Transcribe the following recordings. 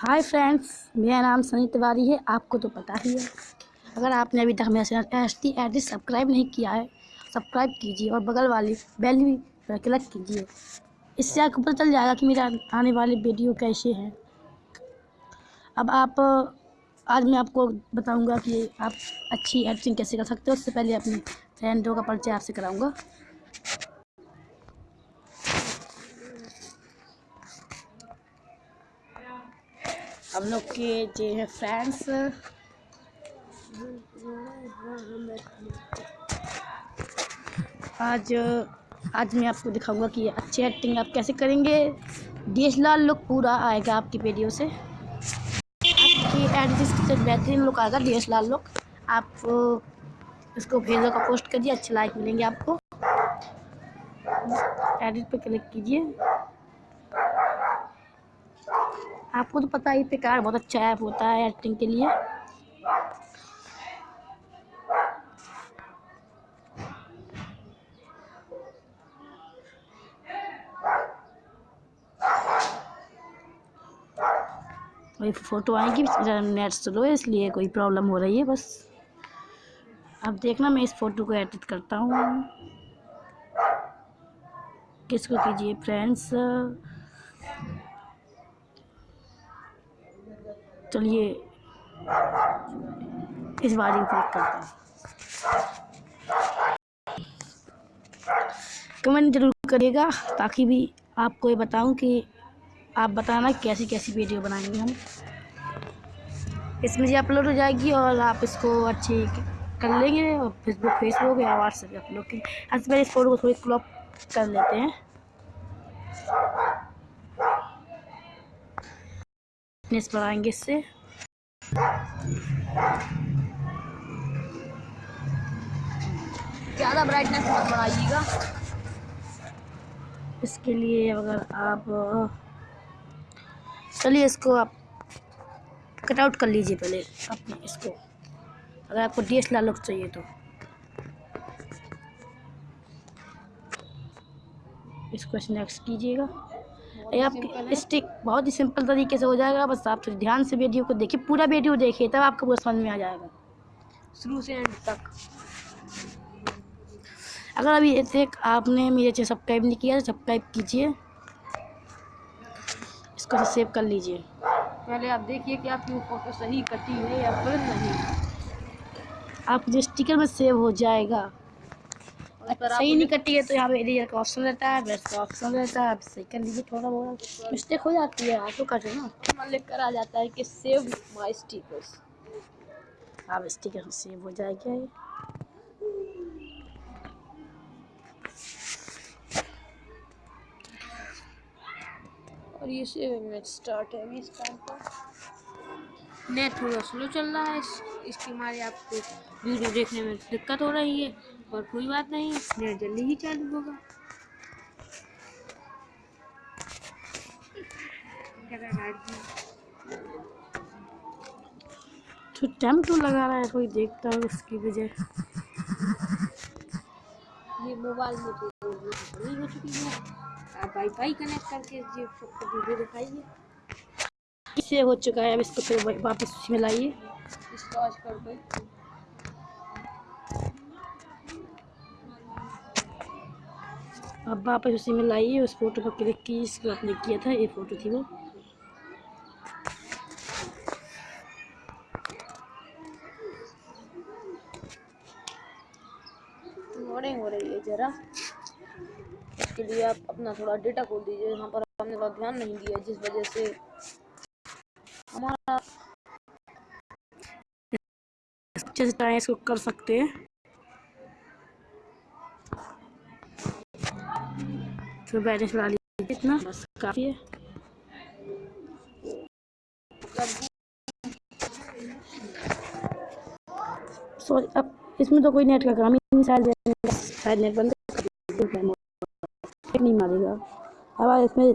Hi friends मेरा नाम सनी तिवारी है, आपको तो पता ही है। अगर आपने अभी तक मेरा channel S T edit subscribe नहीं किया है सब्सक्राइब कीजिए और बगल वाली बेल भी क्लिक कीजिए। इससे आपको पता चल जाएगा कि मेरा आने वाले वीडियो कैसे हैं। अब आप, आज मैं आपको बताऊँगा कि आप अच्छी एडिटिंग कैसे कर सकते हो। उससे पहले अपने फ्रेंडों का परिचय आपसे कराऊँगा। हम लोग के जो है फ्रेंड्स आज आज मैं आपको दिखाऊँगा कि अच्छी एक्टिंग आप कैसे करेंगे। डी लुक पूरा आएगा आपकी वीडियो से। आपकी एडिटिंग से बेहतरीन लुक आएगा डी लुक आप, इसको फेसबुक का पोस्ट करिए, अच्छे लाइक मिलेंगे आपको। एडिट पे क्लिक कीजिए। आपको तो पता ही पिकार बहुत अच्छा ऐप होता है एडिटिंग के लिए। वही फ़ोटो आएगी नेट स्लो है इसलिए कोई प्रॉब्लम हो रही है बस। अब देखना, मैं इस फ़ोटो को एडिट करता हूँ। किसको कीजिए फ्रेंड्स चलिए इस बारी क्लिक करता हूँ। कमेंट ज़रूर करिएगा ताकि भी आपको ये बताऊँ कि आप बताना कैसी कैसी वीडियो बनाएँगे हम। इसमें जी अपलोड हो जाएगी और आप इसको अच्छी कर लेंगे और फेसबुक फेसबुक या व्हाट्सएप अपलोड करेंगे सबसे इस फ़ोटो को थोड़ी क्रॉप कर लेते हैं। ब्राइटनेस बढ़ाएँगे इससे? ज़्यादा ब्राइटनेस मत बढ़ाइएगा। इसके लिए अगर आप चलिए इसको आप कट आउट कर लीजिए पहले अपने इसको। अगर आपको डी एस लुक चाहिए तो। इसको नेक्स्ट कीजिएगा। ये आप स्टिक बहुत ही सिंपल तरीके से हो जाएगा। बस आप थोड़ी ध्यान से वीडियो को देखिए पूरा वीडियो देखिए तब आपको पूरा समझ में आ जाएगा। शुरू से एंड तक। अगर अभी तक आपने मेरे चैनल सब्सक्राइब नहीं किया तो सब्सक्राइब कीजिए। इसको सेव कर लीजिए। पहले आप देखिए कि आपकी वो फ़ोटो सही कटी है या फिर नहीं। आप जो स्टिकर में सेव हो जाएगा सही नहीं कटी है तो यहाँ पे एडिटर का ऑप्शन रहता है ब्रश का ऑप्शन रहता है। आप सही कर लीजिए थोड़ा बहुत मिस्टेक हो जाती है आप तो कटे ना? मान लिख कर आ जाता है कि सेव माई स्टिकर्स आप स्टिकर सेव हो जाएगा। ये और ये सेव इमेज स्टार्ट है इस टाइम पर। नेट थोड़ा स्लो चल रहा है इसकी हमारे आपको वीडियो देखने में दिक्कत हो रही है। और कोई बात नहीं नेट जल्दी ही चालू होगा। तो टाइम क्यों लगा रहा है कोई देखता है उसकी वजह? ये मोबाइल में तो नहीं हो चुकी है। आप वाईफाई कनेक्ट करके ये सबको वीडियो दिखाइए। इससे हो चुका है? अब इसको फिर वापस उसमें लाइए। इसको आज कर दो अब वापस उसी में लाइए उस फ़ोटो पर क्लिक की जिसको आपने किया था ये फ़ोटो थी वो। मॉर्निंग हो रही है ज़रा। इसके लिए आप अपना थोड़ा डेटा खोल दीजिए यहाँ पर हमने थोड़ा ध्यान नहीं दिया जिस वजह से हमारा अच्छे से इसको कर सकते हैं। तो बैलेंस बढ़ा लीजिए इतना बस काफ़ी है। सॉरी अब इसमें तो कोई नेट का काम ही नहीं, शायद नेट बंद नहीं मारेगा। अब इसमें,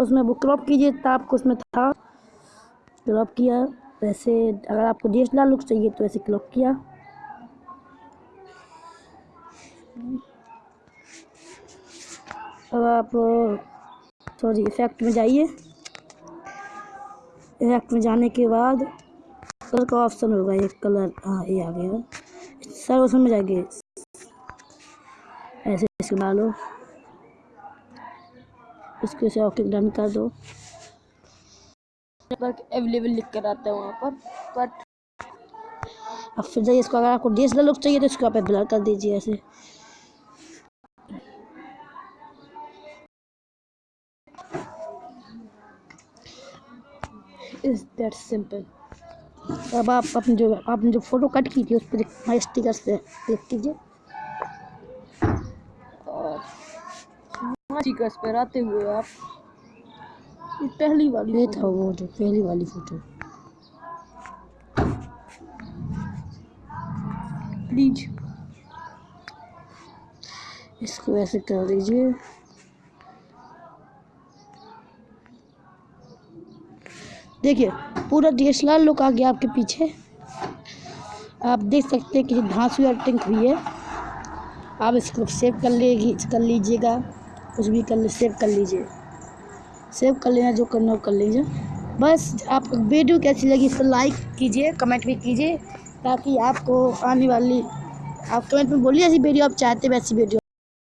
उसमें बुक क्रॉप कीजिए तो आपको उसमें था। क्रॉप किया, वैसे अगर आपको डी एस लुक चाहिए तो ऐसे क्रॉप किया। अब आप सॉरी इफ़ेक्ट में जाइए। इफ़ेक्ट में जाने के बाद कलर का ऑप्शन होगा, ये कलर हाँ ये आ गया। सर उसमें में जाएँगे ऐसे इसको डालो इसको से ओके डन कर दो। अवेलेबल लिख कर आता है वहाँ पर बट अब फिर जाइए, इसको अगर आपको डीएसएलआर लुक चाहिए तो इसको आप ब्लर कर दीजिए ऐसे। Is that simple. अब आप अपने जो आपने जो फ़ोटो कट की थी उस पर माई स्टिकर से क्लिक कीजिए। और स्टिकर्स पर आते हुए आप पहली वाली ये था वो जो पहली वाली फ़ोटो प्लीज़ इसको ऐसे कर दीजिए। देखिए, पूरा डीएसएलआर लुक आ गया आपके पीछे। आप देख सकते हैं कि हुई टिंक हुई है। आप इसको सेव कर लेगी, कर लीजिएगा, कुछ भी कर सेव कर लीजिए। सेव कर लेना, जो करना हो कर लीजिए। बस, आप वीडियो कैसी लगी इसको लाइक कीजिए कमेंट भी कीजिए, ताकि आपको आने वाली, आप कमेंट में बोलिए ऐसी वीडियो आप चाहते वैसी वीडियो